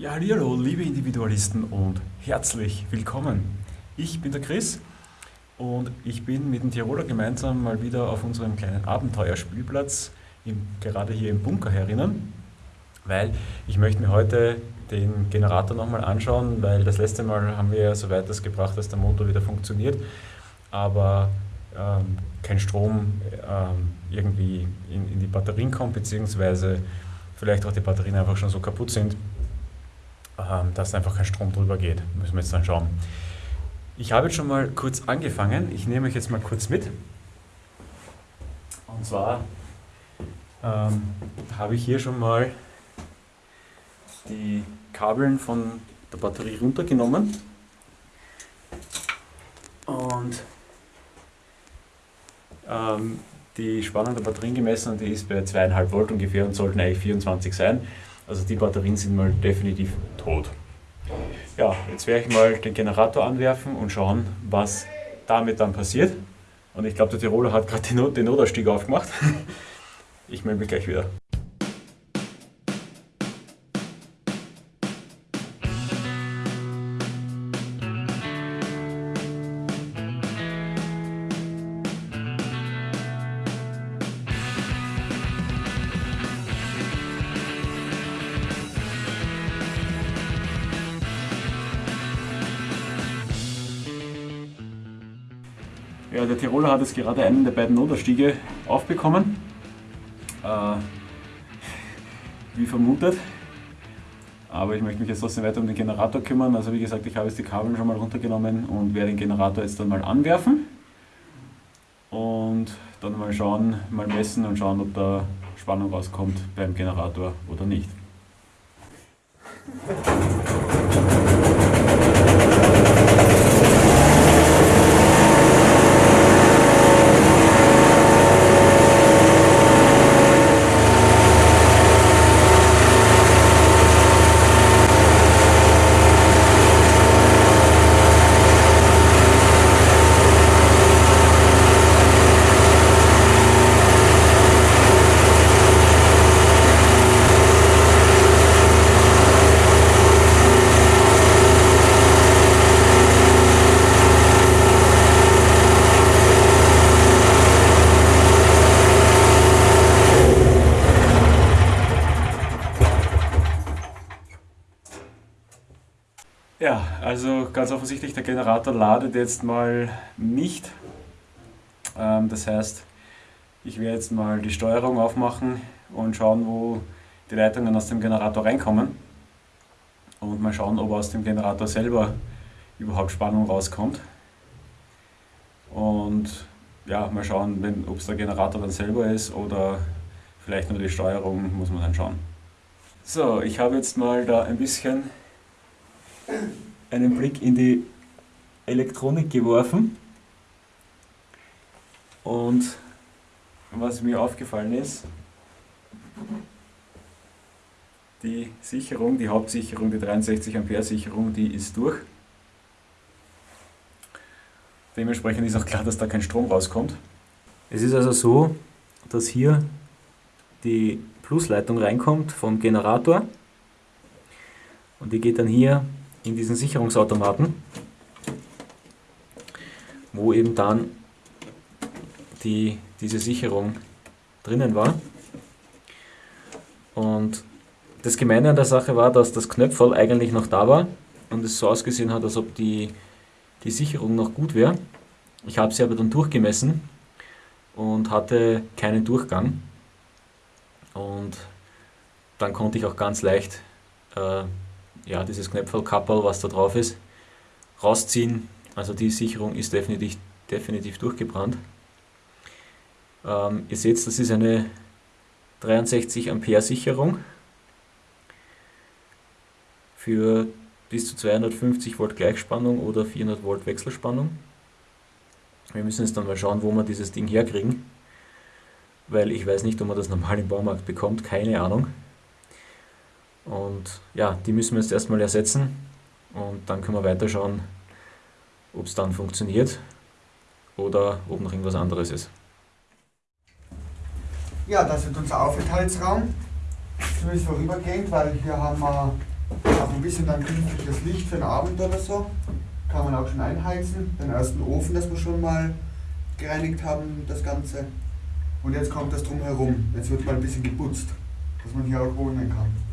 Ja, hallo, liebe Individualisten und herzlich willkommen. Ich bin der Chris und ich bin mit dem Tiroler gemeinsam mal wieder auf unserem kleinen Abenteuerspielplatz, im, gerade hier im Bunker herinnen, weil ich möchte mir heute den Generator nochmal anschauen, weil das letzte Mal haben wir ja so weit das gebracht, dass der Motor wieder funktioniert, aber ähm, kein Strom ähm, irgendwie in, in die Batterien kommt, beziehungsweise vielleicht auch die Batterien einfach schon so kaputt sind, dass einfach kein Strom drüber geht. Müssen wir jetzt dann schauen. Ich habe jetzt schon mal kurz angefangen. Ich nehme euch jetzt mal kurz mit. Und zwar ähm, habe ich hier schon mal die Kabeln von der Batterie runtergenommen und ähm, die Spannung der Batterien gemessen und die ist bei 2,5 Volt ungefähr und sollten eigentlich 24 sein. Also die Batterien sind mal definitiv tot. Ja, jetzt werde ich mal den Generator anwerfen und schauen, was damit dann passiert. Und ich glaube, der Tiroler hat gerade den, Not den Notausstieg aufgemacht. Ich melde mich gleich wieder. Ja, der Tiroler hat jetzt gerade einen der beiden Notausstiege aufbekommen. Äh, wie vermutet. Aber ich möchte mich jetzt trotzdem weiter um den Generator kümmern. Also wie gesagt, ich habe jetzt die Kabel schon mal runtergenommen und werde den Generator jetzt dann mal anwerfen. Und dann mal schauen, mal messen und schauen, ob da Spannung rauskommt beim Generator oder nicht. Ja, also ganz offensichtlich, der Generator ladet jetzt mal nicht. Ähm, das heißt, ich werde jetzt mal die Steuerung aufmachen und schauen, wo die Leitungen aus dem Generator reinkommen. Und mal schauen, ob aus dem Generator selber überhaupt Spannung rauskommt. Und ja, mal schauen, ob es der Generator dann selber ist oder vielleicht nur die Steuerung, muss man dann schauen. So, ich habe jetzt mal da ein bisschen einen Blick in die Elektronik geworfen und was mir aufgefallen ist, die Sicherung, die Hauptsicherung, die 63 Ampere Sicherung, die ist durch. Dementsprechend ist auch klar, dass da kein Strom rauskommt. Es ist also so, dass hier die Plusleitung reinkommt vom Generator und die geht dann hier in diesen Sicherungsautomaten, wo eben dann die, diese Sicherung drinnen war. Und das Gemeine an der Sache war, dass das Knöpferl eigentlich noch da war und es so ausgesehen hat, als ob die, die Sicherung noch gut wäre. Ich habe sie aber dann durchgemessen und hatte keinen Durchgang. Und dann konnte ich auch ganz leicht äh, ja, dieses Knöpfelkappel, was da drauf ist, rausziehen. Also die Sicherung ist definitiv, definitiv durchgebrannt. Ähm, ihr seht, das ist eine 63 Ampere Sicherung für bis zu 250 Volt Gleichspannung oder 400 Volt Wechselspannung. Wir müssen jetzt dann mal schauen, wo wir dieses Ding herkriegen, weil ich weiß nicht, ob man das normal im Baumarkt bekommt, keine Ahnung. Und ja, die müssen wir jetzt erstmal ersetzen und dann können wir weiterschauen, ob es dann funktioniert oder ob noch irgendwas anderes ist. Ja, das ist unser Aufenthaltsraum. Zumindest vorübergehend, weil hier haben wir Auch ein bisschen dann künstliches Licht für den Abend oder so. Kann man auch schon einheizen. Den ersten Ofen, das wir schon mal gereinigt haben, das Ganze. Und jetzt kommt das drumherum. Jetzt wird mal ein bisschen geputzt, dass man hier auch wohnen kann.